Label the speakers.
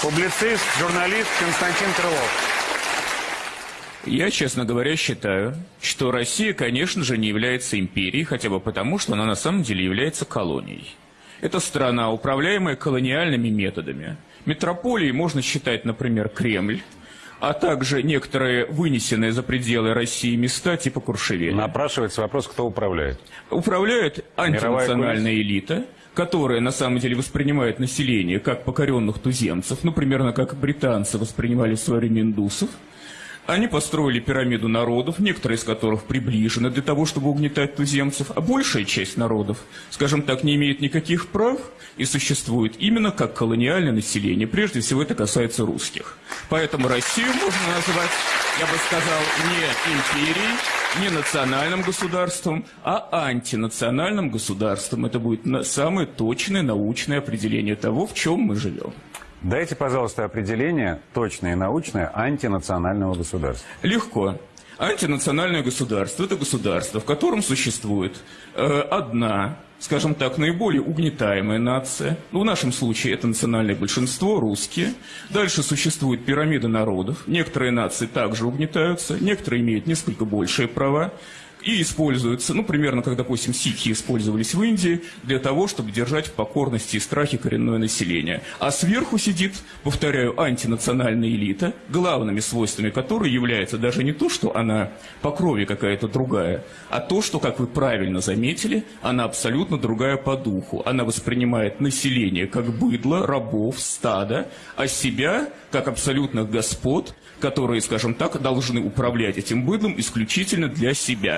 Speaker 1: Публицист, журналист Константин Крылов.
Speaker 2: Я, честно говоря, считаю, что Россия, конечно же, не является империей, хотя бы потому, что она на самом деле является колонией. Это страна, управляемая колониальными методами. Метрополией можно считать, например, Кремль, а также некоторые вынесенные за пределы России места типа Куршевеля.
Speaker 1: Напрашивается вопрос, кто управляет.
Speaker 2: Управляет антинациональная элита, которая на самом деле воспринимает население как покоренных туземцев, ну, примерно как британцы воспринимали в индусов. Они построили пирамиду народов, некоторые из которых приближены для того, чтобы угнетать туземцев, а большая часть народов, скажем так, не имеет никаких прав и существует именно как колониальное население. Прежде всего это касается русских. Поэтому Россию можно назвать, я бы сказал, не империей, не национальным государством, а антинациональным государством. Это будет самое точное научное определение того, в чем мы живем.
Speaker 1: Дайте, пожалуйста, определение точное и научное антинационального государства.
Speaker 2: Легко. Антинациональное государство – это государство, в котором существует э, одна, скажем так, наиболее угнетаемая нация. Ну, в нашем случае это национальное большинство, русские. Дальше существует пирамида народов. Некоторые нации также угнетаются, некоторые имеют несколько большие права и используются, ну, примерно, как, допустим, сикхи использовались в Индии, для того, чтобы держать в покорности и страхе коренное население. А сверху сидит, повторяю, антинациональная элита, главными свойствами которой является даже не то, что она по крови какая-то другая, а то, что, как вы правильно заметили, она абсолютно другая по духу. Она воспринимает население как быдло, рабов, стада, а себя как абсолютных господ, которые, скажем так, должны управлять этим быдлом исключительно для себя.